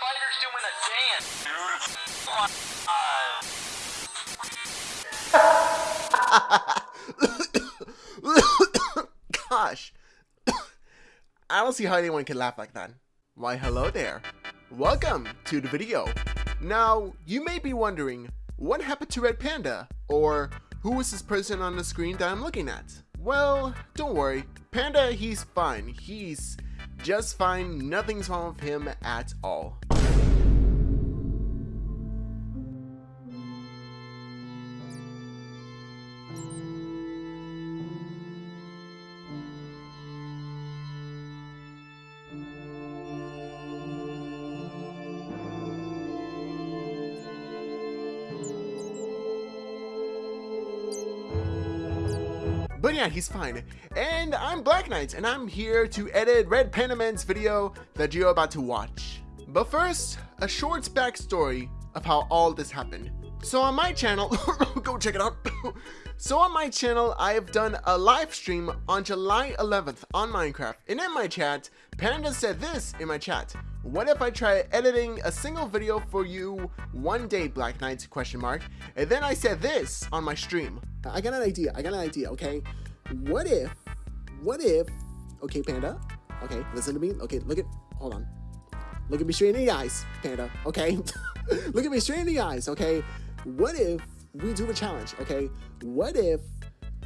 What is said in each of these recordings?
spider's doing a dance, Gosh. I don't see how anyone can laugh like that. Why hello there. Welcome to the video. Now, you may be wondering, what happened to Red Panda? Or, who is this person on the screen that I'm looking at? Well, don't worry. Panda, he's fine. He's just fine. Nothing's wrong with him at all. Yeah, he's fine. And I'm Black Knight, and I'm here to edit Red Panda Man's video that you're about to watch. But first, a short backstory of how all this happened. So on my channel, go check it out. so on my channel, I have done a live stream on July 11th on Minecraft. And in my chat, Panda said this in my chat. What if I try editing a single video for you one day, Black Knight, question mark. And then I said this on my stream. I got an idea, I got an idea, okay? What if, what if, okay, Panda, okay, listen to me, okay, look at, hold on. Look at me straight in the eyes, Panda, okay? look at me straight in the eyes, okay? What if we do a challenge, okay? What if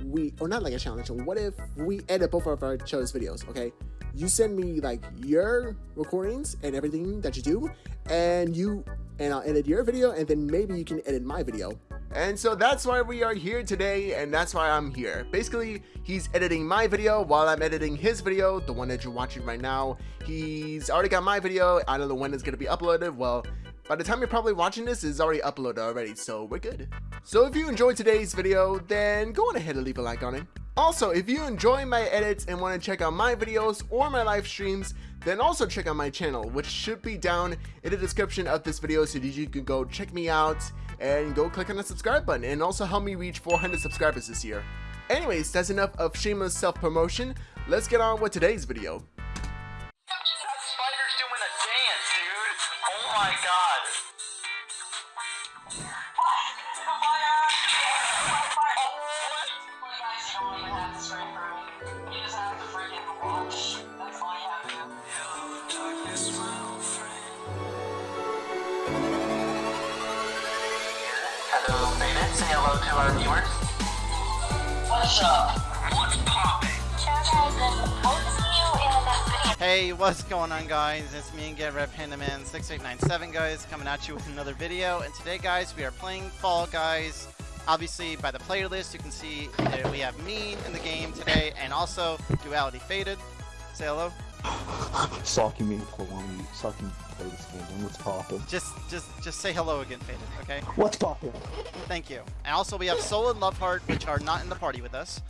we, or not like a challenge, what if we edit both of our show's videos, okay? You send me like your recordings and everything that you do, and you, and I'll edit your video, and then maybe you can edit my video. And so that's why we are here today, and that's why I'm here. Basically, he's editing my video while I'm editing his video, the one that you're watching right now. He's already got my video. I don't know when it's to be uploaded. Well, by the time you're probably watching this, it's already uploaded already, so we're good. So if you enjoyed today's video, then go on ahead and leave a like on it. Also, if you enjoy my edits and want to check out my videos or my live streams, then also check out my channel, which should be down in the description of this video so that you can go check me out and go click on the subscribe button and also help me reach 400 subscribers this year. Anyways, that's enough of shameless self-promotion. Let's get on with today's video. That spider's doing a dance, dude. Oh my god. To our viewers. What's up? What's poppin'? Hey, what's going on guys? It's me and Get Red Panda Man 6897 guys coming at you with another video. And today guys, we are playing Fall Guys. Obviously by the player list you can see that we have me in the game today and also Duality Faded. Say hello. Stalking me for one week, so I play this game. And what's poppin'? Just just just say hello again, Faded, okay? What's poppin'? Thank you. And also we have Soul and Loveheart which are not in the party with us.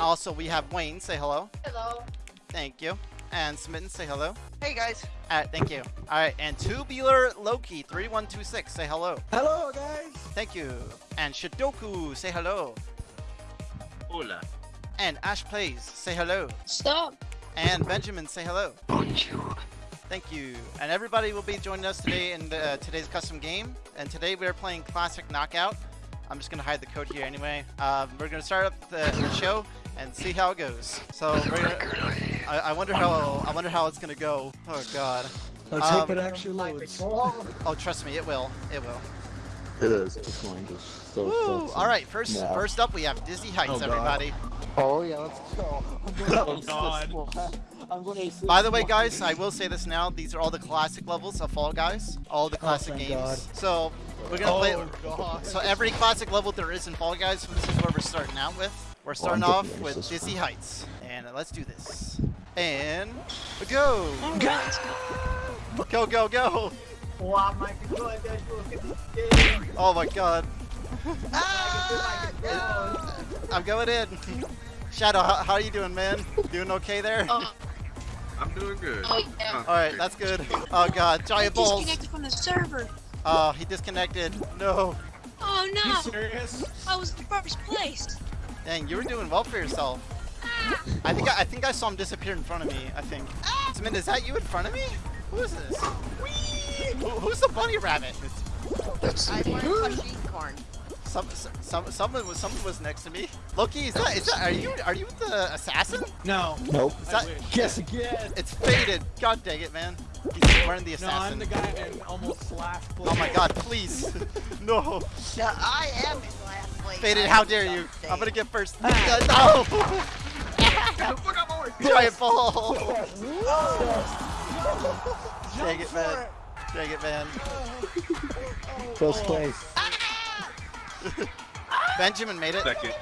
Also we have Wayne, say hello. Hello. Thank you. And Smitten, say hello. Hey guys. Alright, thank you. Alright, and Tubular Loki 3126, say hello. Hello, guys! Thank you. And Shidoku, say hello. Hola. And Ash Plays, say hello. Stop. And Benjamin, say hello. Bonjour. Thank you. And everybody will be joining us today in the, uh, today's custom game. And today we are playing Classic Knockout. I'm just going to hide the code here anyway. Um, we're going to start up the, the show and see how it goes. So we're gonna, I, I wonder how I wonder how it's going to go. Oh god. Let's Um, hope it actually loads. Oh, trust me, it will. It will. It is. It's going to. So, Woo! All right, first Yeah. first up we have Dizzy Heights, Oh, God. Everybody. Oh, yeah, let's go. Oh, God. I'm going to By the way, guys, I will say this now. These are all the classic levels of Fall Guys. All the classic thank games. God. So we're gonna play. Oh, God. So every classic level there is in Fall Guys. This is where we're starting out with. We're starting I'm off with Dizzy one. Heights, and let's do this. And go, go, go, go! Oh my God! Ah! I'm going in. Shadow, how, how are you doing, man? Doing okay there? Oh, I'm doing good. oh yeah. All right, that's good. Oh God, giant balls. Disconnected from the server. Oh, he disconnected. No. Oh no. You no! serious? I was in first place. Dang, you were doing well for yourself. I think I, I think I saw him disappear in front of me. I think. Ah. Smith, is that you in front of me? Who is this? Who, who's the bunny rabbit. I want machine corn. Some, some, someone was, someone was next to me. Loki, is that, is that, are you, are you the assassin? No. Nope. Is that, Guess again. it's faded. God dang it, man. He's wearing the assassin. No, I'm assassin. the guy in almost last place. oh my God, please. no. No, I am in last place. Faded, how dare you? something. I'm gonna get first. no. Giant ball. Dang it, man. Dang it, man. First place. Benjamin made it. Second.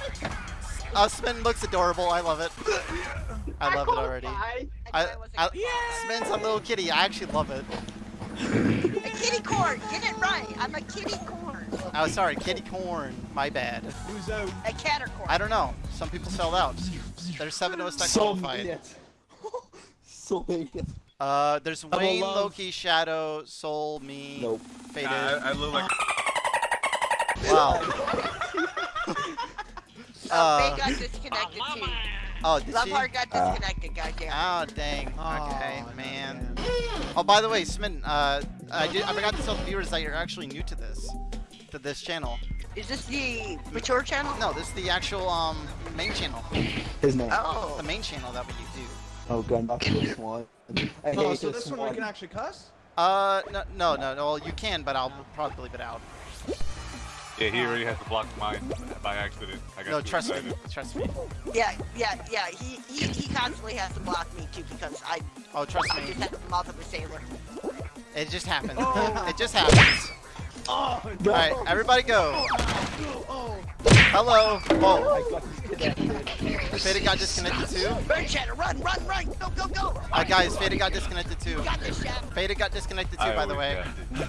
Spin looks adorable. I love it. I love it already. I, I, I, was I, a Spin's a little kitty. I actually love it. A kitty corn. Get it right. I'm a kitty corn. Oh, sorry, kitty corn. My bad. Who's out? A catter corn. I don't know. Some people sold out. There's seven of us that So qualified. many. so many. Uh, there's Double Wayne. Loki, Shadow, Soul, me, Nope. Faded. I, I look like Wow. Oh, Uh, they got disconnected too. oh, did Love she? heart got Ah. disconnected, goddamn. Oh, dang. Oh, Okay, man. man. Oh, by the way, Smitten, uh, I, did, I forgot to tell the viewers that you're actually new to this, to this channel. Is this the mature channel? No, this is the actual um main channel, His name. Oh. the main channel that we do. Oh god, not this one. I Oh, so this this one we can actually cuss? Uh, no, no, no, no. Well, you can, but I'll probably leave it out. Yeah, he already has to block mine by accident. I got No, too trust me, trust me. Yeah, yeah, yeah. He, he he constantly has to block me too because I Oh, trust I me. just have the mouth of a sailor. It just happens. it just happens. Oh, All right, everybody go. oh. Hello. Oh. I got disconnected. Faded got disconnected too. Bird Shadow, run, run, run! Go, go, go! Uh, guys, Faded got disconnected too. You got this, Shadow. Faded got disconnected too, I by the always way.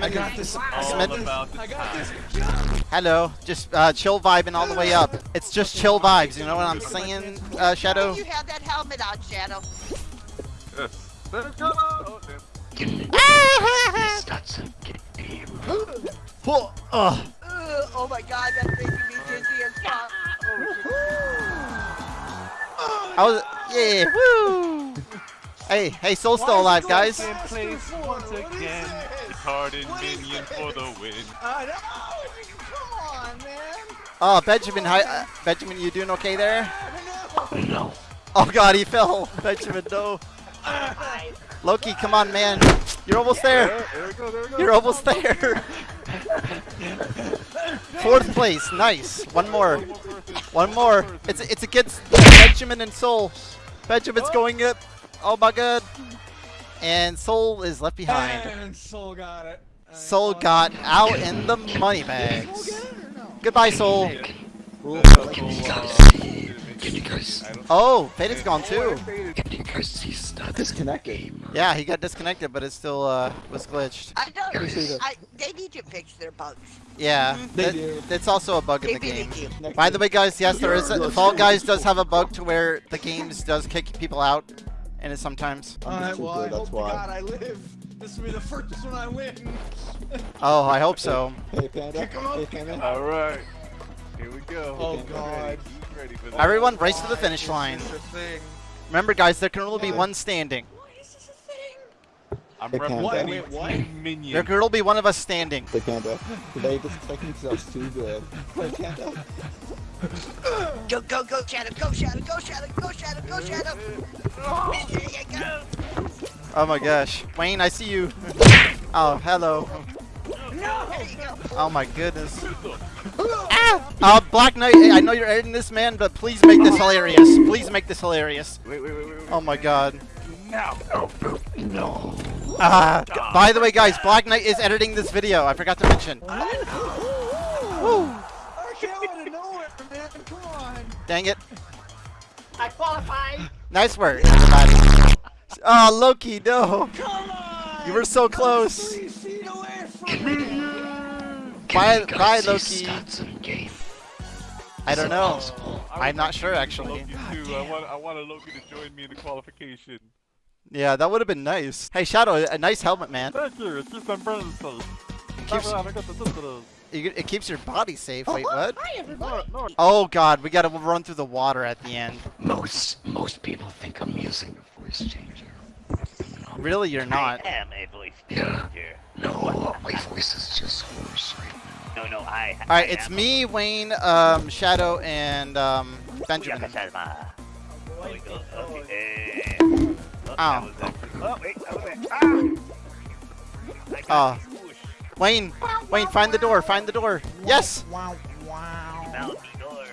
Got it. I got this. I got this. about the I got this. Hello. Just uh, chill vibing all the way up. It's just chill vibes. You know what I'm saying, uh, Shadow? You have that helmet on, Shadow. Yes. Let's go. Oh, damn. Whoa, ugh. Ugh, oh my god, that's making me dizzy as fuck. I was, yeah, woo. Hey, hey, Soul's still alive, guys. Second place once again. Retarded minion for the win. I know. Come on, man. Oh, Benjamin, hi, uh, Benjamin, you doing okay there? No. Oh God, he fell. Benjamin, no. Loki, come on, man. You're almost there. There we go, there we go. You're almost there. Fourth place, nice. One more. One more. It's it's against Benjamin and Soul. Benjamin's going up. Oh my God. And Soul is left behind. And Soul got it. I Soul thought- got out in the money bags. Goodbye, Soul. Ooh, Can you guys, Oh, Faded's gone too. can you guys see stats? disconnected. Yeah, he got disconnected, but it still uh, was glitched. I know. Appreciate it. I, they need to fix their bugs. Yeah, They that- do. that's also a bug in They the game. do. By the way, guys, yes, there is. A, Fall Guys does have a bug to where the games does kick people out, and it sometimes. Alright, well, I That's hope to. God I live. This will be the first one I win. Oh, I hope so. Hey Panda. Kick 'em up, Hey Panda. All right. Here we go. Oh, He's God. ready. Ready for this. Everyone, race to the finish line. It's a thing. Remember, guys, there can only be one standing. I'm Hey, Panda. representing Wait, what? Minion. There can only be one of us standing. Hey Panda. Today this technique is too good. Hey Panda. Go, go, go, Shadow, go, Shadow, go, Shadow, go, Shadow, go, Shadow. There you go. Oh my gosh, Wayne, I see you. Oh, hello. There you go. Oh my goodness. Ah! Uh, Black Knight, I know you're editing this, man, but please make this hilarious. Please make this hilarious. Wait, wait, wait, wait. wait. Oh my god. Now. No. Ah, by the way, guys, Black Knight is editing this video. I forgot to mention. Woo! I came out of nowhere, man. Come on. Dang it. I qualified. Nice work, everybody. Oh, Loki, no. Come on. You were so close. Three feet away from me. Bye, bye, Loki. stats in game? I Is don't it know. possible? I'm not sure, actually. Loki too. I want, I want a Loki to join me in the qualification. Yeah, that would have been nice. Hey, Shadow, a nice helmet, man. Thank you. It keeps my brain safe. It keeps, it keeps your body safe. Wait, what? Oh god, we gotta run through the water at the end. Most most people think I'm using a voice changer. Really, you're not. I am a voice Yeah. No, my voice is just hoarse right No, no, I. All right, it's me, Wayne, um, Shadow, and um, Benjamin. Oh, Ow. that was it. Oh, wait, that was it. Ah! Oh. you. Wayne, Wayne, find the door. Find the door. Yes, Wow, wow. Found the door.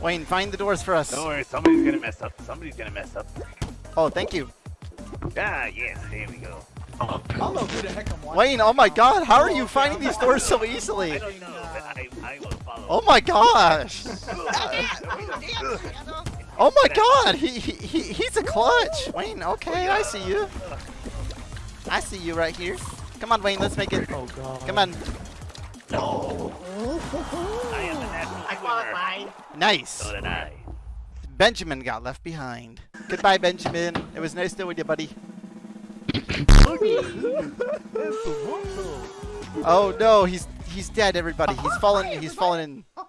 Wayne, find the doors for us. Don't worry, somebody's gonna mess up. Somebody's gonna mess up. Oh, thank you, Ah, yes, there we go. I don't know who the heck I'm watching. Wayne. Oh my God, how are you finding these doors so easily? I don't know, but I, I will follow. Oh my gosh. Oh my God, he, he, he he's a clutch. Wayne, okay, oh, I see you. I see you right here. Come on, Wayne, let's make it. Oh god. Come on. No. I am the national swimmer. Nice. So did I. Benjamin got left behind. Goodbye, Benjamin. It was nice knowing you, buddy. Oh no, he's he's dead. Everybody, he's fallen. He's fallen in.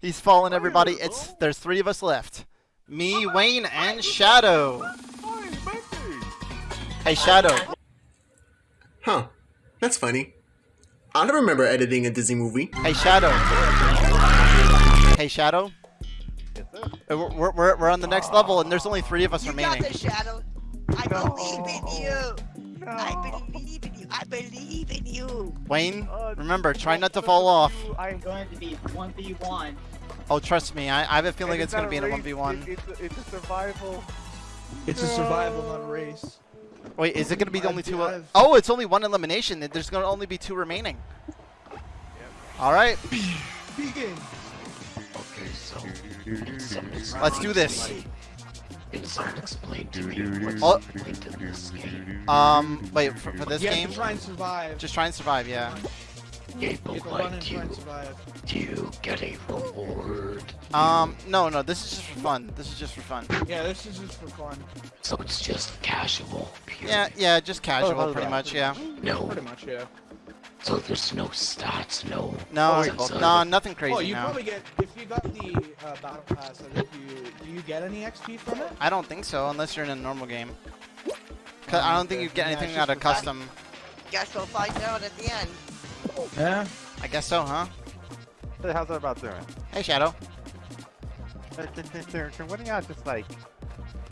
He's fallen. Everybody, it's there's three of us left. Me, Wayne, and Shadow. Hey, Shadow. Huh. That's funny. I don't remember editing a Disney movie. Hey, Shadow. Hey, Shadow. Uh, We're, we're, we're, we're on the next level, and there's only three of us You remaining. got this, Shadow. I believe in you. I oh. believe in you. I believe in you. Wayne, oh, remember, try not to fall off. I'm going to be 1v1. Oh, trust me, I, I have a feeling And it's gonna not be in a 1v1. it- it's, a, it's a survival. It's a survival, not a race. Wait, is it gonna be the only two? I've- Oh, it's only one elimination. There's gonna only be two remaining. All right, Begin. Okay, so let's do this. It's someone explain to me what's Oh. the point of this game. Um, wait for, for this You game. to try and survive. Just try and survive. Yeah. Yeah, you but have to run like, do you, do you get a reward? Um, no, no. This is just for fun. This is just for fun. Yeah, this is just for fun. So it's just casual, period. Yeah, yeah, just casual, hold pretty on. much. Yeah. No, Pretty much, yeah. So there's no stats, no. No, sense of- no, nothing oh, crazy you now. probably get if you got the uh, battle pass. I think you do you get any XP from it? I don't think so, unless you're in a normal game. 'Cause I don't think you get anything out of for fun. custom. Guess we'll find out at the end. Yeah. I guess so, huh? Hey, how's that about doing? Hey, Shadow. What of y'all just like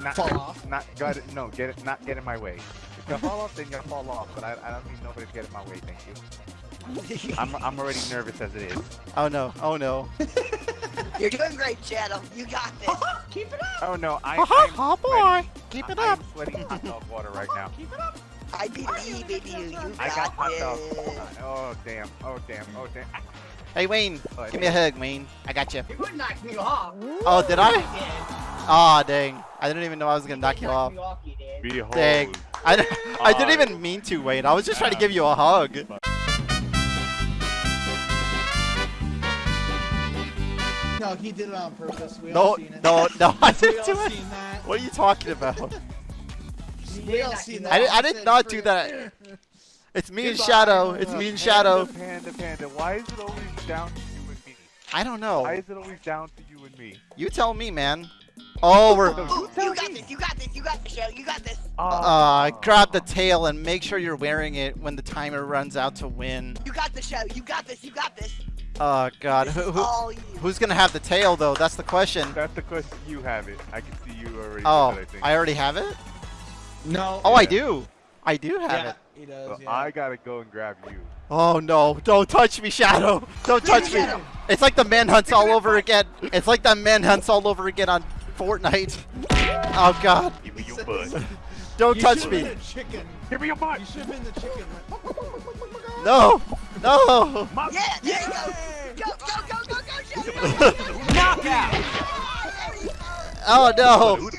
not Fall off. Not go ahead, no, get it, not get in my way. If you fall off, then you fall off. But I, I don't need nobody to get in my way. Thank you. I'm, I'm already nervous as it is. Oh no. Oh no. You're doing great, Shadow. You got this. Uh-huh. Keep it up. Oh no, I, Oh, I'm oh boy. sweating. Keep it up. I'm sweating hot dog water right uh-huh. now. Keep it up. I believe in you. You I got hot this. dog. Oh damn. Oh damn. Oh damn. Hey, Wayne. Oh, Give me a hug, Wayne. I got you. You would knock me off. Oh, did I? did. Aw, dang. I didn't even know I was gonna knock you off. me off, you did. Behold. Dang. I, di- I didn't even mean to, Wayne. I was just trying to give you a hug. No, he did it on purpose. We No, all seen it. no, no, I didn't all do it. seen that. What are you talking about? We all seen that. I did, I did not do that. It's me and Shadow. It's me and Shadow. Panda, panda, panda. Why is it always down to you and me? I don't know. Why is it always down to you and me? You tell me, man. Oh, we're. Ooh, you got this. You got this. You got this, Shadow. You got this. Uh, grab the tail and make sure you're wearing it when the timer runs out to win. You got the Shadow. You got this. You got this. Oh God, This who, is who, who's gonna have the tail though? That's the question. That's the question. You have it. I can see you already. Oh, it, I think. I already have it. No. Oh, I do. I do have yeah, it. he does. Well, yeah. I gotta go and grab you. Oh no! Don't touch me, Shadow! Don't touch me! It's like the manhunts all over again. It's like the manhunts all over again on Fortnite. Oh God! Give me your butt. Don't You touch me! been a chicken. Give me your butt. You should have been the chicken. No! No! Yeah, there you go. Go, go, go, go, go, Shadow. Knockout! Oh no!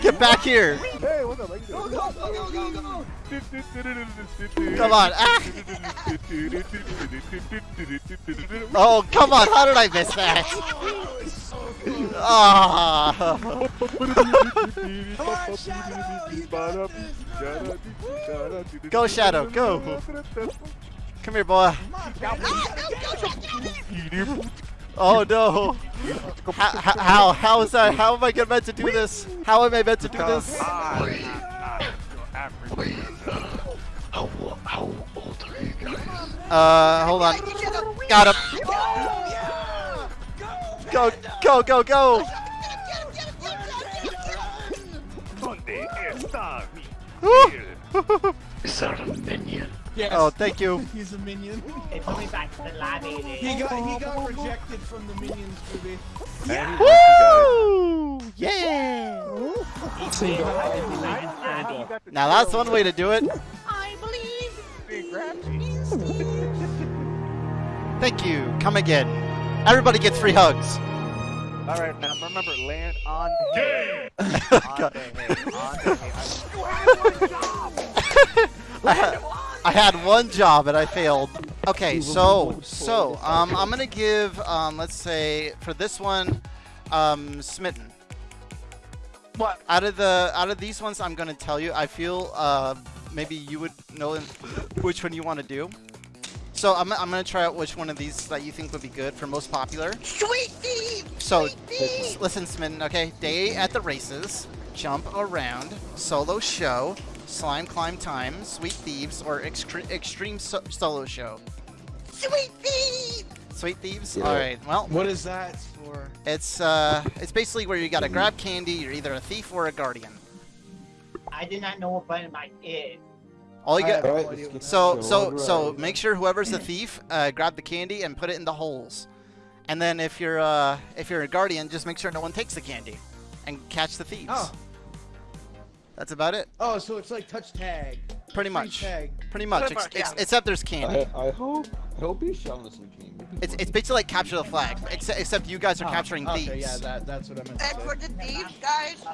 Get back here! Hey, what's up? How Go, go, go, go, go, go. Come on! Ah! Oh come on! How did I miss that? Go, Shadow, go. Come here, boy. Oh no! How, how, how is that? How am I meant to do this? How am I meant to do this? Uh, hold on. Got him. Go, go, go, go. Donde está mi Is that a minion? Yes. Oh, thank you. He's a minion. They put me back to the lobby. He got he got rejected from the minions movie. And he got Woo! Yeah. Now that's one way to do it. I believe. Thank you. Come again. Everybody gets free hugs. All right, now remember, land on the head. on the head. On the head. You had one job. I had, I had one job and I failed. Okay, so so um, I'm gonna give um, let's say for this one, um, Smitten. What? Out of the out of these ones, I'm gonna tell you. I feel uh, maybe you would know which one you want to do. So I'm, I'm gonna try out which one of these that you think would be good for most popular. Sweet thief! So Sweet thief! listen, Smitten. Okay, day at the races, jump around, solo show, slime climb time, sweet thieves, or extre- extreme so- solo show. Sweet thieves! Sweet thieves. Yeah. All right. Well, What is that for? it's uh, it's basically where you gotta grab candy. You're either a thief or a guardian. I did not know what button I is. All you got. have no Alright, idea let's what get So so so right. make sure whoever's the thief, uh, grab the candy and put it in the holes. And then if you're uh if you're a guardian, just make sure no one takes the candy, and catch the thieves. Oh. That's about it. Oh, so it's like touch tag. Pretty much. Tag. Pretty much. Pretty Ex- much, ex- yeah. except there's candy. I, I hope I hope he's showing us some game. It's, it's basically like capture the flag, except, except you guys are Oh, capturing thieves. Okay, yeah, that, that's what I meant to And for the thieves, guys,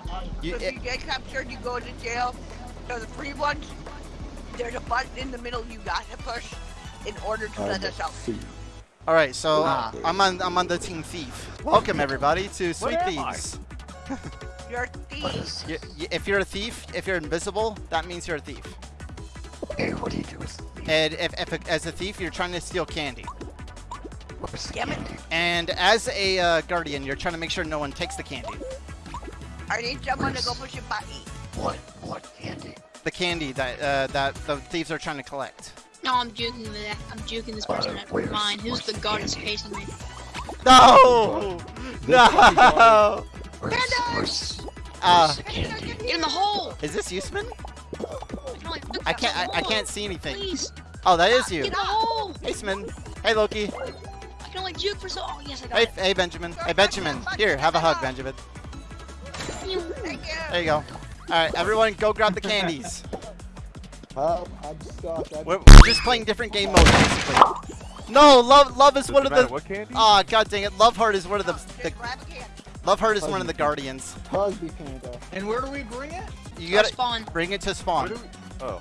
You- so if you get captured, you go to jail. So the free ones, there's a button in the middle you gotta push in order to let us out. All right, so Ah. I'm on I'm on the team thief. Welcome everybody to Sweet am Thieves. You're a What thief. is Y- this? y- if you're a thief, if you're invisible, that means you're a thief. Hey, what do you do with me? And if, if as a thief, you're trying to steal candy. Where's the Damn it. And as a uh, guardian, you're trying to make sure no one takes the candy. I need someone to go push a button. What? What candy? The candy that uh, that the thieves are trying to collect. No, I'm joking with that. I'm joking this person Uh, out where's- of mine. Who's where's the the god is chasing me? No! No! Where's, where's, Uh, the candy? Get in the hole! is this Usman? I can only look I at can't I, I can't see anything. Please, Oh, that is get you. in the hole! Hey, Smin. Hey, Loki. I can only juke for so. Oh yes, I got Hey, it. hey, Benjamin. Hey, Benjamin. Here, have a hug, Benjamin. There you go. All right, everyone, go grab the candies. Help! I'm stuck. I'm We're, we're just playing different game modes, basically. No, love, love is Does one it of matter the. what candy? Ah, god dang it, Love Heart is one of the. the grab a can. Love Heart is one of the guardians. Hug me, Panda. And where do we bring it? You Or gotta spawn. bring it to Where spawn. do we- Oh.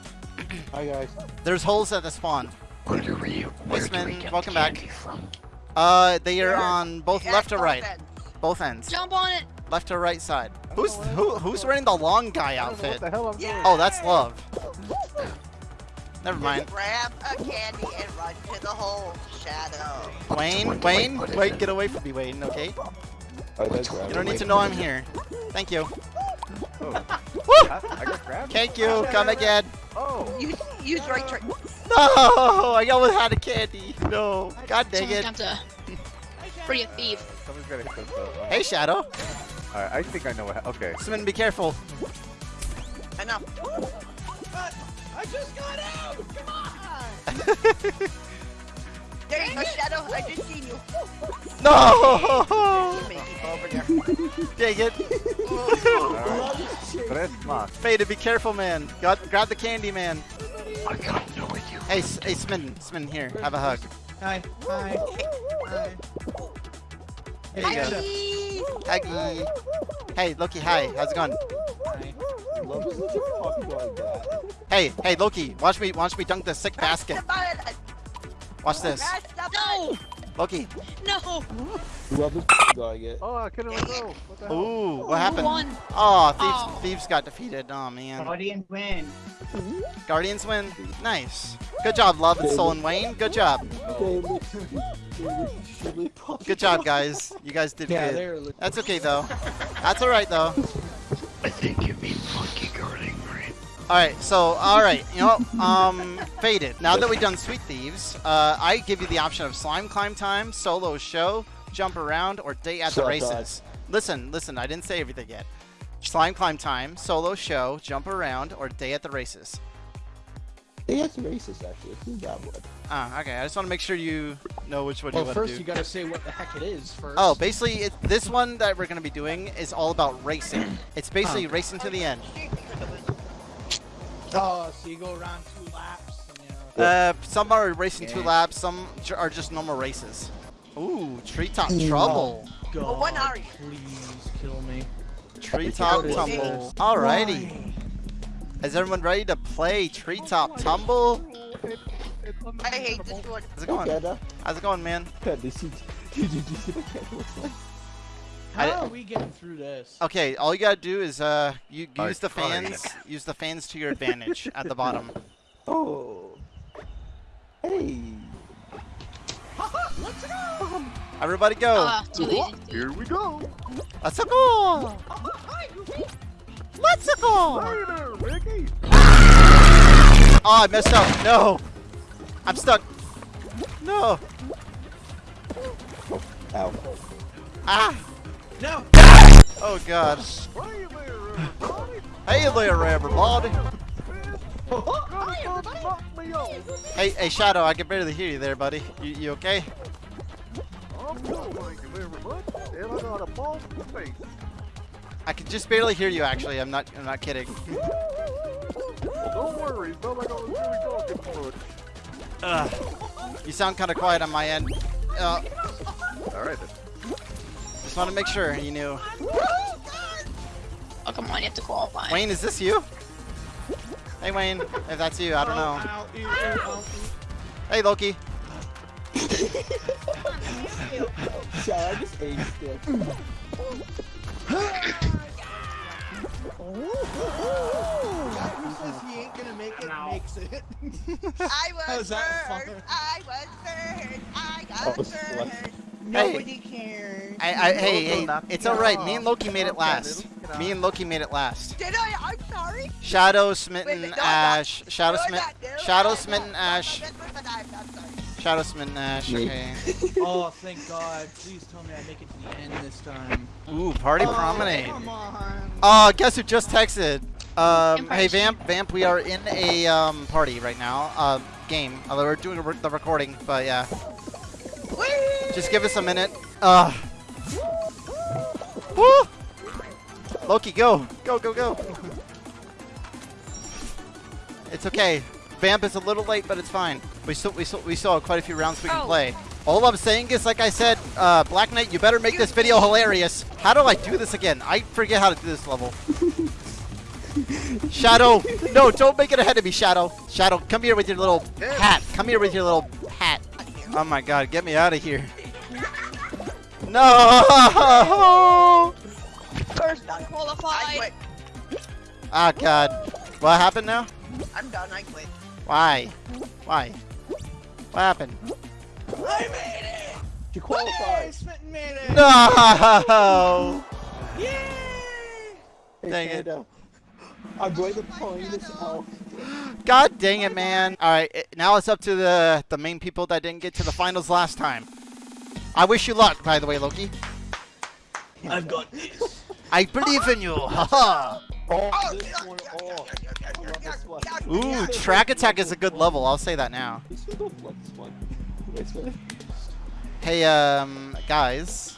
Hi guys. There's holes at the spawn. Where do we, where do we get welcome the back. from? Uh, they are on both Yeah, left or right, ends. both ends, Jump on it. Left or right side. Who's who? Who's wearing the long guy I don't know outfit? what the hell I'm Yeah. doing. Oh, that's Love. Never mind. Grab a candy and run to the hole, Shadow. Wayne, what Wayne, wait, get away from me, Wayne. Okay. I did What's- grab You don't need to know I'm here. Thank you. Oh. Woo! I, I got grabbed. Thank you. Ah, Come again. Oh. Use, use right turn. No, I almost had a candy. No. God dang it. got to free a thief. Someone's gotta hit themselves. Oh. Hey, Shadow. Alright, I think I know what. Okay. Simon, be careful. Enough. I just got out! Come on! There you go, Shadow. I just seen you. no! Make people over there. Dang it. Alright. Tres más. Fada, be careful, man. Got, grab the candy, man. I gotta know what you. Hey, hey, Smitten. Smitten, here. Have a hug. Hi. Hi. Hi. Here you go. Huggy. Hey, Loki, hi. How's it going? Hi. Love is legit talking like that. Hey, hey, Loki. Watch me, watch me dunk the sick basket. Watch this. No! Loki. No! Love is doing it. Oh, I couldn't let go. What the hell? Ooh, what happened? Oh, thieves, Oh. thieves got defeated. Oh man. Guardians win. Guardians win. Nice. Good job, Love and Soul and Wayne. Good job. They look, they look extremely popular. Good job, guys. You guys did Yeah, good. That's okay though. That's all right though. I think you mean monkey guarding, right? All right, so all right, you know, um, faded. Now that we've done Sweet Thieves, uh, I give you the option of slime climb time, solo show, jump around, or day at the Shut up. races. Listen, listen, I didn't say everything yet. Slime climb time, solo show, jump around, or day at the races. They have races actually. Who got one? Ah, okay. I just want to make sure you know which one Well, you want to first do. you gotta say what the heck it is first. Oh, basically, it, this one that we're going to be doing is all about racing. It's basically racing to the end. Oh, so you go around two laps. And, you know, Uh, some are racing two Yeah. laps, some are just normal races. Ooh, treetop trouble. God, Well, what are you? Please kill me. Treetop Go to tumble. Alrighty. Is everyone ready to play treetop tumble? I hate this one. How's it going? Canada. How's it going, man? Did you see? Did you see what Canada looks like? How are we getting through this? Okay, all you gotta do is uh, you I use the tried. fans, use the fans to your advantage at the bottom. Oh. Hey. Everybody go. Ah, too easy. Here we go. Let's go. Let's go. Hey Ricky. Oh, I messed up. No. I'm stuck. No. Ow. Ah. No. Oh God. Hey there, everybody. Hey everybody. Hi, everybody. Knock me off. Hey, hey, Shadow, I can barely hear you there, buddy. You, you okay? I'm good, thank you very much. And I got a ball in the face. I can just barely hear you. Actually, I'm not. I'm not kidding. Well, don't worry, it's not like I was really talking much. Ugh. You sound kind of quiet on my end. Uh, All right, then. just want to make sure you knew. Oh, come on, you have to qualify. Wayne, is this you? Hey, Wayne, if that's you, I don't know. Ow, ew, ew, ow, Hey, Loki. Shall I just aced it? I was How's that first. fun? I was first. I Oh, got slut. first. Nobody cares. I, I, hey, hey, knock it's me all right. Me and Loki made it last. Me and Loki made it last. Did I? I'm sorry. Shadow smitten wait, no, I'm not. Ash. Shadow No, I'm smitten. Shadow I'm smitten not. Ash. Shadow smitten Ash. Okay. Oh, thank God. Please tell me I make it to the end this time. Ooh, party Oh, promenade. Come on. Oh, guess who just texted? Um, hey Vamp, Vamp, we are in a um, party right now. Uh, game. Although we're doing re- the recording, but yeah. Just give us a minute. Uh. Woo! Loki, go, go, go, go. It's okay. Vamp is a little late, but it's fine. We still, we still, we still have quite a few rounds we can Oh. play. All I'm saying is, like I said, uh, Black Knight, you better make this video hilarious. How do I do this again? I forget how to do this level. Shadow, no, don't make it ahead of me, Shadow. Shadow, come here with your little hat. Come here with your little hat. Oh my God, get me out of here. No! First Not I qualified. Ah, God. What happened now? I'm done. I quit. Why? Why? What happened? I made it! You qualified. Yay, Smitten made it! No! Yay! Hey, Dang it. Canada. I'm going to point this out. God dang it, man. All right, it- now it's up to the the main people that didn't get to the finals last time. I wish you luck, by the way, Loki. I've got this. I believe in you. Haha. Oh, Oh, this yeah, one. yeah, Oh, yeah, I yeah, yeah, love yeah, this one. yeah, Ooh, track attack is a good level. I'll say that now. This one don't like this one. This one. Hey, um, guys.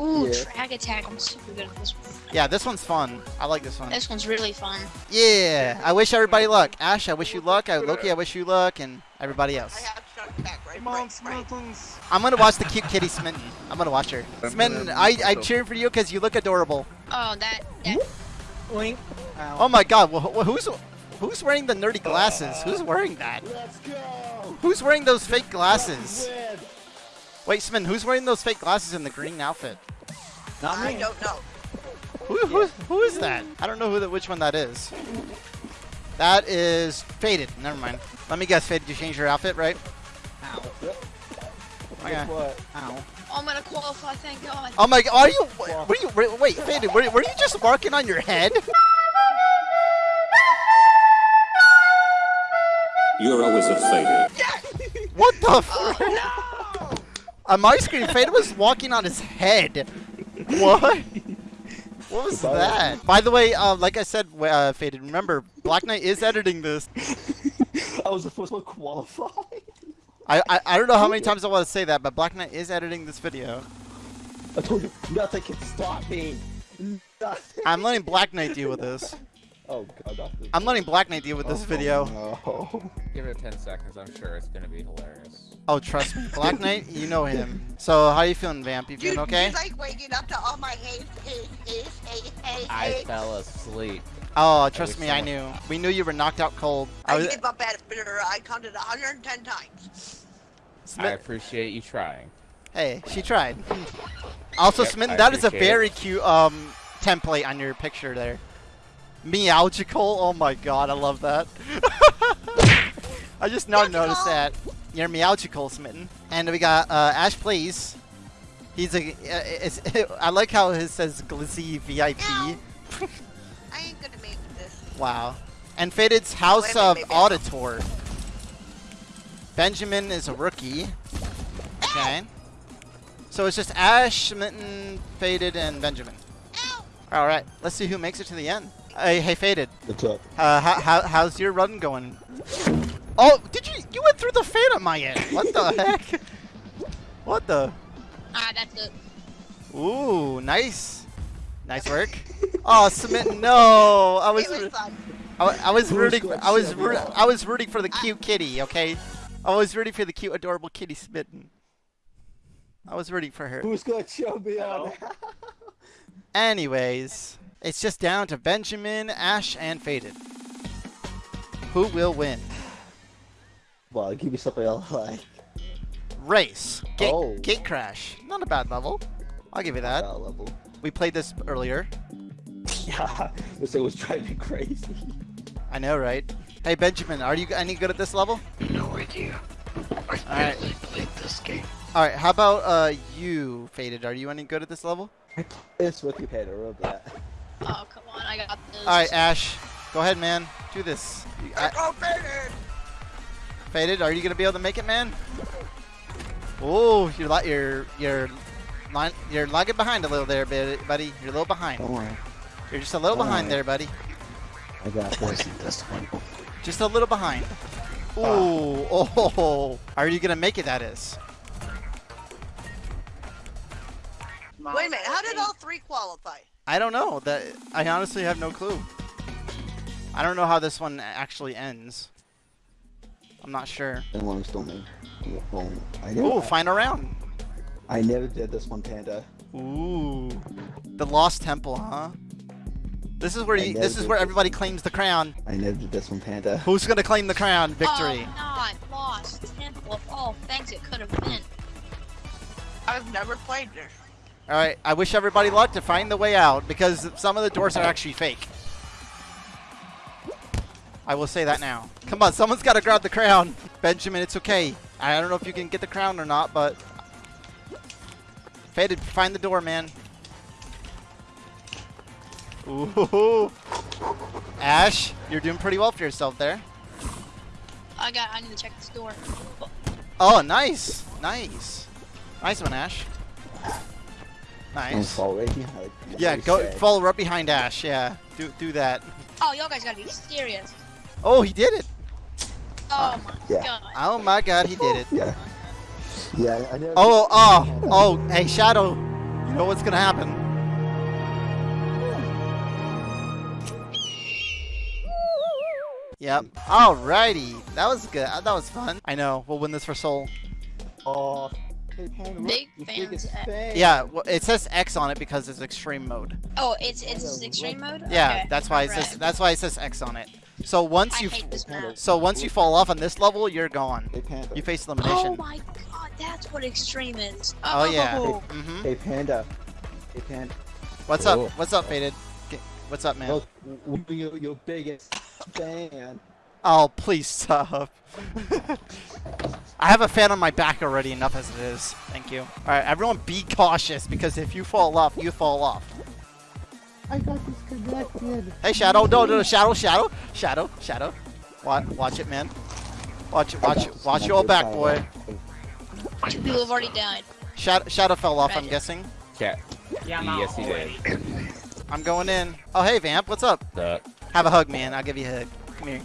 Ooh, Yeah. track attack. I'm super good at this one. Yeah, this one's fun. I like this one. This one's really fun. Yeah, I wish everybody luck. Ash, I wish you luck. I, Loki, I wish you luck, and everybody I else. have shot back, right? Come right, right. Smittens. I'm gonna watch the cute kitty Smitten. I'm gonna watch her. Smitten, I, I'm cheering for you because you look adorable. Oh, that that Wink. Ow. Oh my god, wh- wh- who's who's wearing the nerdy glasses? Who's wearing that? Let's go. Who's wearing those fake glasses? Win. Wait, Smitten, who's wearing those fake glasses in the green outfit? Not I don't know. Who, who, who is that? I don't know who the, which one that is. That is Faded. Never mind. Let me guess, Faded, you changed your outfit, right? Ow. Okay. Guess what? Ow. Oh, I'm gonna qualify. Thank God. Oh my god, are you, were you, were- wait, Faded, were, were you just marking on your head? You're always a wizard, Faded. What the oh, frick? On my screen, Faded was walking on his head. What? What was that? By the way, uh, like I said, uh, Faded, remember, Black Knight is editing this. I was the first one qualified. I, I, I don't know how many times I want to say that, but Black Knight is editing this video. I told you, nothing can stop me. Nothing. I'm letting Black Knight deal with this. Oh god, nothing. I'm letting Black Knight deal with this video. No. Give it 10 seconds. I'm sure it's gonna be hilarious. Oh, trust me. Black Knight, you know him. So, how are you feeling, Vamp? You Dude, feeling okay? he's like waking up to all my hey, hey, hey, hey, hey, I fell asleep. Oh, trust wish me, I knew. We knew you were knocked out cold. I I was, gave up at it, but I counted 110 times. I appreciate you trying. Hey, she tried. Also, Yep, Smitten, that is a appreciate it. very cute um template on your picture there. Meowgical. Oh my god, I love that. I just now noticed that. You're meowgical, Smitten. And we got uh, Ash Plays. He's a. Uh, I like how it says Glizzy VIP. I ain't gonna make this. Wow. And Faded's House of Auditor. Benjamin is a rookie. Okay. So it's just Ash, Smitten, Faded, and Benjamin. Alright, let's see who makes it to the end. Hey, hey Faded. What's up? Uh, how, how, how's your run going? Oh, did you? You went through the fan at my end. What the heck? What the? Ah, that's it. Ooh, nice. Nice work. Oh, Smitten, no. I was. It was fun. I, I was rooting. I was. to I was rooting for the cute kitty. Okay, I was rooting for the cute, adorable kitty Smitten. I was rooting for her. Who's gonna show me on Anyways, it's just down to Benjamin, Ash, and Faded. Who will win? Well, give me something I like. Race. Gate, Oh. gate crash. Not a bad level. I'll give you that. That level. We played this earlier. Yeah, this thing was driving me crazy. I know, right? Hey, Benjamin, are you any good at this level? No idea. I Alright. barely played this game. All right. How about uh you, Faded? Are you any good at this level? It's with you, Panda. Remember that. Oh, come on, I got this. All right, Ash. Go ahead, man. Do this. You- I- Go faded. Faded, are you gonna be able to make it, man? Oh, you're li- you're you're line, you're lagging behind a little there, buddy. You're a little behind. Don't worry. You're just a little behind Alright. there, buddy. I got this. This one? Just a little behind. Ah. Ooh, oh, are you gonna make it? That is. Wait a minute, how did all three qualify? I don't know. That I honestly have no clue. I don't know how this one actually ends. I'm not sure. And one still me. I never, Ooh, final round. I never did this one, Panda. Ooh, the Lost Temple, huh? This is where you, this is where everybody claims the crown. I never did this one, Panda. Who's gonna claim the crown? Oh, Victory. Oh, not lost. Temple oh, of all things it could have been. I've never played this. All right. I wish everybody luck to find the way out because some of the doors are actually fake. I will say that now. Come on, someone's got to grab the crown. Benjamin, it's okay. I don't know if you can get the crown or not, but Faded, find the door, man. Ooh. Ash, you're doing pretty well for yourself there. I got. I need to check this door. Oh, nice. Nice. Nice one, Ash. Don't Nice. fall right behind. like Yeah, go said. follow right behind Ash. Yeah, do do that. Oh, y'all guys gotta be serious. Oh, he did it. Oh ah. my Yeah. god. Oh my God, he did it. Yeah. Yeah, I never. Oh, oh, oh. Hey, Shadow. You know what's gonna happen? Yep. Alrighty. That was good. That was fun. I know. We'll win this for Soul. Oh, hey, Panda, look, Big fans fan. Yeah. Well, it says X on it because it's extreme mode. Oh, it's it's extreme mode. Yeah. Okay, That's why it alright. says. That's why it says X on it. So once I you. hate this map. So once you fall off on this level, you're gone. You face elimination. Oh elimination. my god, that's what extreme is. Oh, yeah. Oh. hmm Hey, Panda. Hey, Panda. What's Oh. up? What's up, Faded? What's up, man? Look, we're your, your biggest fan. Oh, please stop. I have a fan on my back already, enough as it is. Thank you. Alright, everyone be cautious, because if you fall off, you fall off. I got disconnected. Hey, Shadow, no, no, no, Shadow, Shadow, Shadow, Shadow. Watch, watch it, man. Watch it, watch it, watch your back, boy. Two people have already died. Shadow, Shadow fell off, I'm guessing. Cat. Yeah, I'm Yes, he did. I'm going in. Oh, hey, Vamp, what's up? The Have a hug, man. I'll give you a hug. Come here.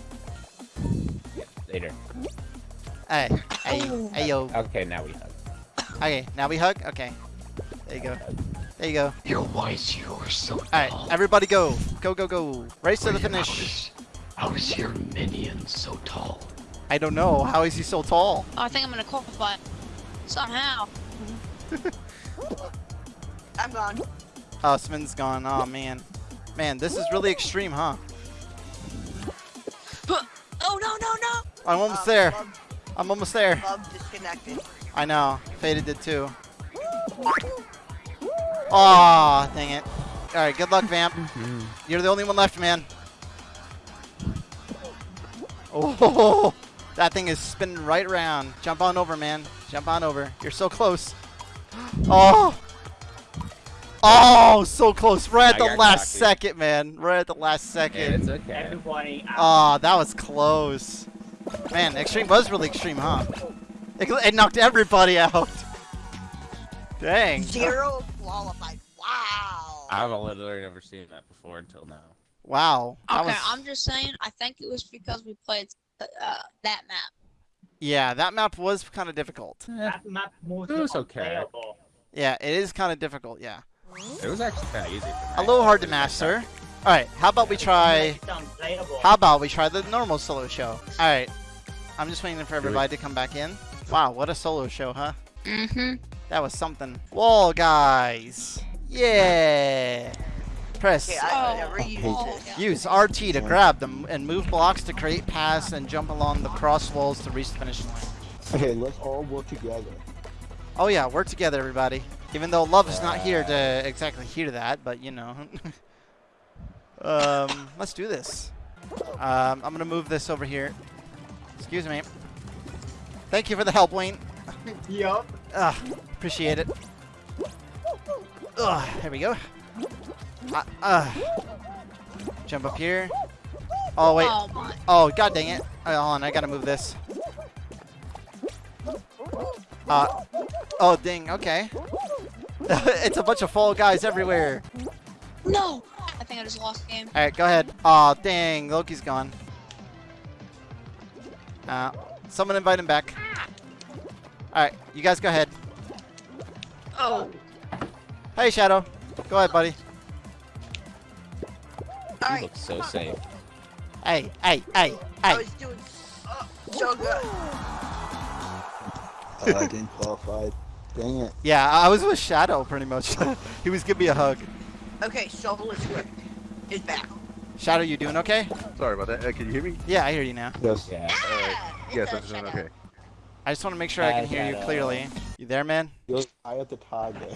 Later. Hey, hey, Oh. hey, yo. Okay, now we hug. Okay, now we hug? Okay. There you go. There you go. Yo, why is yours so Alright, tall? everybody go. Go, go, go. Race to the finish. is, how is your minion so tall? I don't know. How is he so tall? Oh, I think I'm gonna qualify. Somehow. I'm gone. Oh, Smin's gone. Oh, man. Man, this is really extreme, huh? Oh no no no! I'm almost Uh, there. Love, I'm almost there. love disconnected. I know. Faded did too. Aw, dang it. Alright, good luck, Vamp. You're the only one left, man. Oh, that thing is spinning right around. Jump on over, man. Jump on over. You're so close. Oh. Oh, so close. Right at the last cocky. second, man. Right at the last Yeah, second. it's okay. Everybody. Oh, that was close. Man, Extreme was really extreme, huh? It, it knocked everybody out. Dang. Zero qualified. Wow. I've literally never seen that before until now. Wow. That Okay, was, I'm just saying. I think it was because we played uh, that map. yeah, that map was kind of difficult. That map was It was okay. unplayable. Yeah, it is kind of difficult, yeah. It was actually kind of easy. For me. A little hard to master. Alright, how about we try... How about we try the normal solo show? Alright. I'm just waiting for everybody to come back in. Wow, what a solo show, huh? Mm-hmm. That was something. Wall guys. Yeah. Press Okay, I Oh. never used Oh, this. yeah. Use RT to grab them and move blocks to create paths and jump along the cross walls to reach the finish line. Okay, let's all work together. Oh yeah, work together, everybody. Even though Love is not here to exactly hear that, but you know. um, let's do this. Um, I'm gonna move this over here. Excuse me. Thank you for the help, Wayne. Yup. Ugh, appreciate it. Ugh, there we go. Uh, uh, jump up here. Oh wait. Oh my. Oh god dang it. Oh, hold on, I gotta move this. Uh, oh dang, okay. it's a bunch of fall guys everywhere. No. I think I just lost the game. Alright, go ahead. Oh dang, Loki's gone. Uh, someone invite him back. Alright, you guys go ahead. Oh. Hey Shadow. Go ahead, buddy. You Alright, look so safe. Hey, hey, hey, hey. I was doing so good. Oh, I didn't qualify. Dang it. Yeah, I I was with Shadow pretty much. he was giving me a hug. Okay, Shovel Script is back. Shadow, you doing okay? Sorry about that. Uh, can you hear me? Yeah, I hear you now. Yes. Yeah. Ah, it Yes, I'm doing shut okay. I just want to make sure I can Hi, hear you clearly. You there, man? You're high at the target.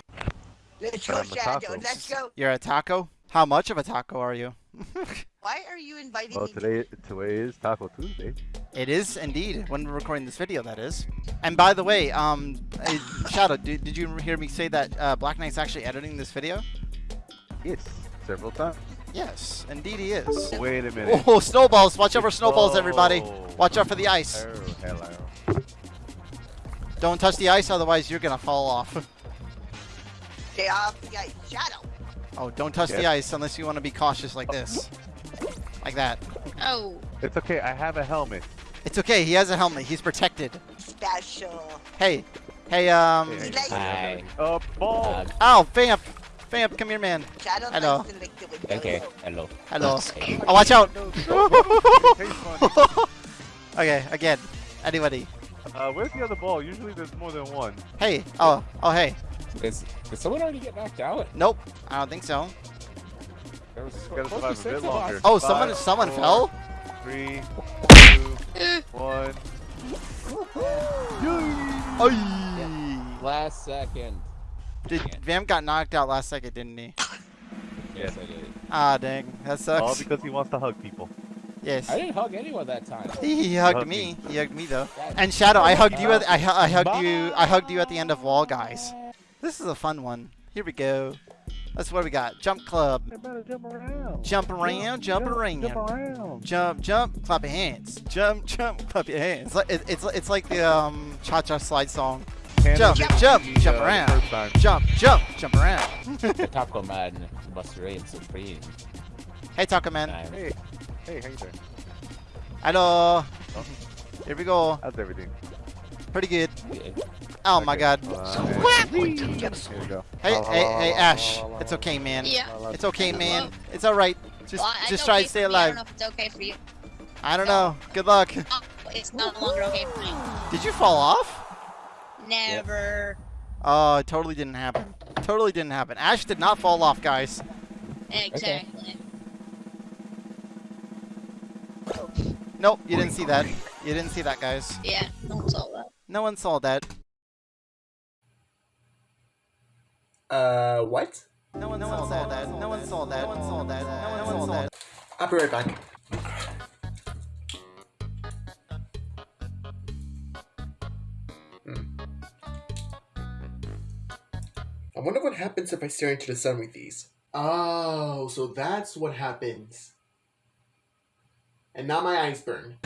Let's go, Shadow. Let's go. You're a taco? How much of a taco are you? Why are you inviting Well, me? to- today today is Taco Tuesday. it is indeed when we're recording this video. That is. And by the way, um, uh, Shadow, did, did you hear me say that uh, Black Knight's actually editing this video? Yes, several times. Yes, indeed he is. Wait a minute. Oh, snowballs! Watch out for snowballs, everybody. Watch out for the ice. Oh, hello. Don't touch the ice, otherwise you're gonna fall off. Stay off the ice. Shadow. Oh, don't touch the ice unless you want to be cautious like this. Like that. Oh. It's okay. I have a helmet. It's okay, he has a helmet. He's protected. Special. Hey. Hey, um... Hey, Like- Hi. Uh, ball. Uh, Ow, Vamp! Vamp, come here, man. Shadow Hello. likes to lick the windows. okay. Hello. Hello. Okay. Oh, watch out! Okay, again. Anybody. Uh, where's the other ball? Usually there's more than one. Hey. Oh, oh, hey. Is, did someone already get knocked out? Nope. I don't think so. There was supposed to be a bit longer. Oh, Five, someone someone four, fell? Three, Eh. two. Oh, Last second. Did Vamp got knocked out last second, didn't he? Yes, I did. Ah, dang. That sucks. All because he wants to hug people. Yes. I didn't hug anyone that time. He hugged Hugged me. me. He hugged me though. God. And Shadow, I hugged you. At, I, I hugged you. I hugged you at the end of Wall Guys. This is a fun one. Here we go. That's what we got. Jump club. Jump around. Jump around, jump, around. Jump around. Jump, jump, clap your hands. Jump, jump, clap your hands. It's like, it, it's, it's like the um, cha-cha slide song. Hands Jump, jump, uh, jump the around. Jump, jump, jump around. Taco Man, Buster Ray, Supreme. hey, Taco Man. Hey, hey, how you doing? Hello. Here we go. How's everything? Pretty good. Yeah. Oh my god. Uh, Wait, wait, Here we go. Hey, La, la, hey, hey, Ash. la, la, It's okay, man. Yeah. la, la, It's okay, man. It's all right. Just, Well, just try okay to stay for me. I alive. don't know if it's okay for you. I don't know. Good luck. Oh, it's no longer okay for me. Did you fall off? Never. Oh, it totally didn't happen. Totally didn't happen. Ash did not fall off, guys. Exactly. Nope, you didn't see that. You didn't see that, guys. Yeah, no one saw that. No one saw that. Uh, what? No one, saw, that. No one saw that. No one saw that. No one saw that. I'll be right back. Hmm. I wonder what happens if I stare into the sun with these. Oh, so that's what happens. And now my eyes burn.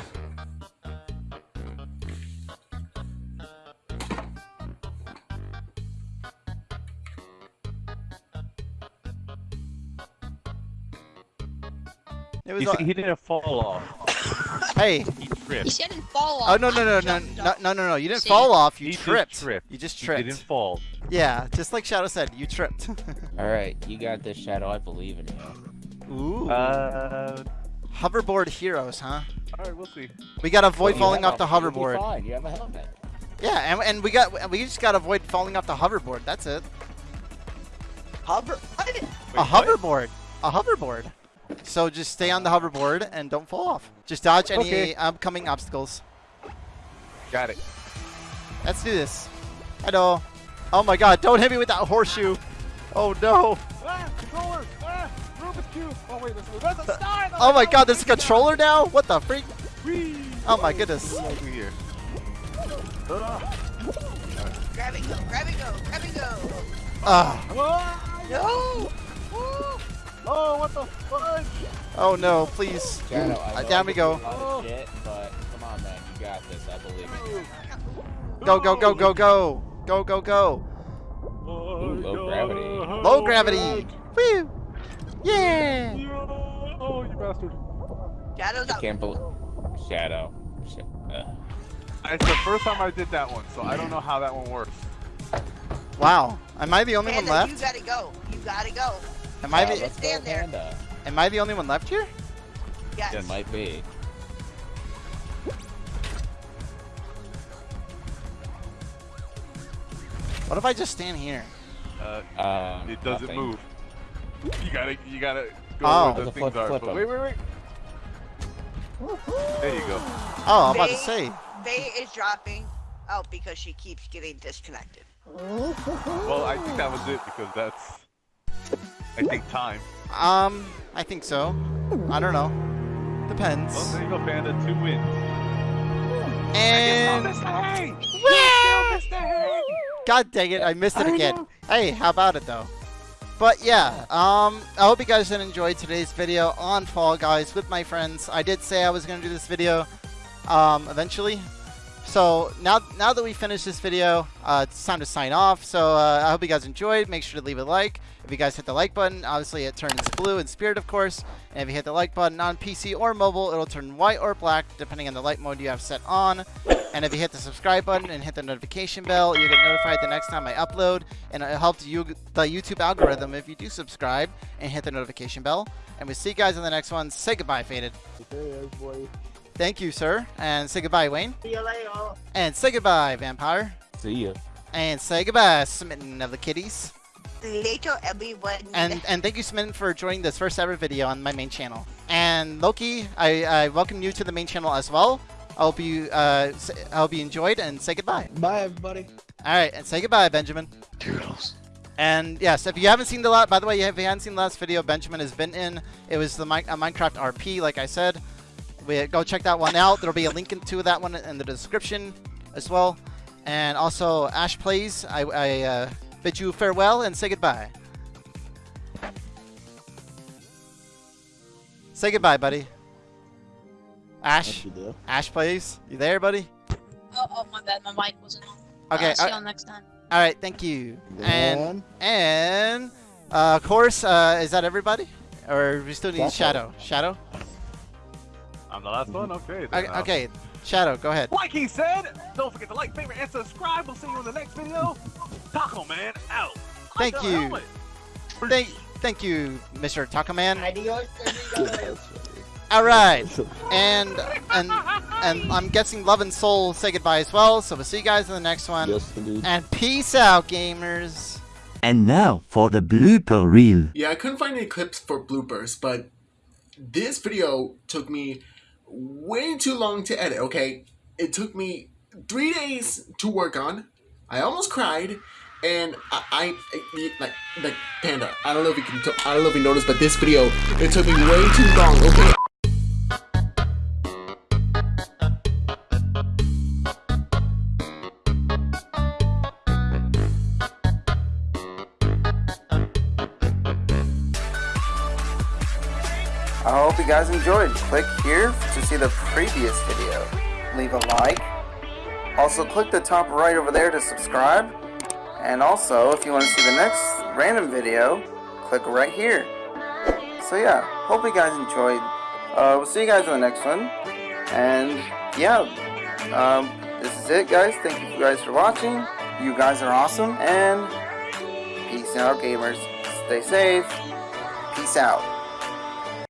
It was. He, all- he didn't fall off. hey. He tripped. He said didn't fall off. Oh no no no no no no no no! You didn't See? fall off. You He tripped. tripped. You just tripped. You didn't fall. Yeah, just like Shadow said, you tripped. Alright, you got this, Shadow. I believe in you. Ooh. Uh, Hoverboard heroes, huh? alright, we'll see. We gotta avoid You falling off the a- you'll be hoverboard. Fine. You have a helmet. Yeah, and, and we got we just gotta avoid falling off the hoverboard. That's it. Hover. What? a hoverboard. A hoverboard. So just stay on the hoverboard and don't fall off. Just dodge any Okay. upcoming obstacles. Got it. Let's do this. Hello. Oh my god, don't hit me with that horseshoe. Oh no. Ah, controller! Ah, Rubik's Cube! Oh wait, this is, a star! That's Oh my god, there's a controller now? What the freak? Whee! Oh my goodness. Over here. Ah. Grab and go. Grab and go. Grab and go. Ah. Ah, No. Oh, what the fudge? Oh no, please. Shadow, I Uh, down we go. is a lot of shit, but come on, man. You got this. I believe in you. Go, go, go, go, go. Go, go, go. Ooh, low gravity. Low gravity. Woo. Yeah. Oh, you bastard. Shadow's I can't believe. Shadow. Sh- uh, It's the first time I did that one, so I don't know how that one works. Wow. Am I the only one Panda, you left? gotta go. You gotta go. Am I the Just let's go, stand there. Panda. Am I the only one left here? Yes. It might be. What if I just stand here? Uh, Um, it doesn't nothing. move. You gotta, you gotta go Oh. where the Flip, things are. flip But 'em. wait, wait, wait. There you go. Oh, I'm about to say. Faye is dropping out because she keeps getting disconnected. Well, I think that was it because that's, I think, time. Um, I think so. I don't know. Well, Depends. there you go, Panda. Two wins. And Hey! God dang it, I missed it again. Hey, how about it though? But yeah, um, I hope you guys did enjoy today's video on Fall Guys with my friends. I did say I was gonna do this video, um, eventually. So now, now that we finished this video, uh, it's time to sign off. So uh, I hope you guys enjoyed. Make sure to leave a like. If you guys hit the like button, obviously it turns blue in spirit, of course. And if you hit the like button on PC or mobile, it'll turn white or black, depending on the light mode you have set on. And if you hit the subscribe button and hit the notification bell, you'll get notified the next time I upload. And it helps you the YouTube algorithm if you do subscribe and hit the notification bell. And we'll see you guys in the next one. Say goodbye, Faded. Thank you, sir. And say goodbye, Wayne. See you later. And say goodbye, Vampire. See ya. And say goodbye, Smitten of the Kitties. Later, everyone. And and thank you, Smitten, for joining this first ever video on my main channel. And Loki, I, I welcome you to the main channel as well. I hope you uh, s- I hope you enjoyed and say goodbye. Bye, everybody. All right, and say goodbye, Benjamin. Toodles. And yes, if you haven't seen the last, by the way, if you haven't seen the last video, Benjamin has been in. It was the Mi- Minecraft RP, like I said. We go check that one out. There'll be a link into that one in the description as well. And also, Ash Plays, I, I uh, bid you farewell and say goodbye. Say goodbye, buddy. Ash, Ash Plays, you there, buddy? Oh, oh, my bad, my mic wasn't on. Okay, uh, see you next time. All right, thank you. And and uh, of course, uh, is that everybody, or we still need Shadow? Shadow. I'm the last one. Okay. Okay, okay. Shadow, go ahead. Like he said, don't forget to like, favorite, and subscribe. We'll see you in the next video. Taco Man out. Thank Like you. Thank, thank you, Mr. Taco Man. Adios, amigos. All right, and and and I'm guessing Love and Soul say goodbye as well. So we'll see you guys in the next one. Yes, indeed. And peace out, gamers. And now for the blooper reel. Yeah, I couldn't find any clips for bloopers, but this video took me way too long to edit, okay? It took me three days to work on. I almost cried, and I, I, I- like, like, Panda, I don't know if you can, I don't know if you noticed, but this video, it took me way too long, okay? You guys enjoyed. Click here to see the previous video. Leave a like. Also click the top right over there to subscribe. And also, if you want to see the next random video, click right here. So yeah, hope you guys enjoyed. Uh, we'll see you guys in the next one. And yeah, um, this is it guys. Thank you guys for watching. You guys are awesome. And peace out gamers. Stay safe. Peace out.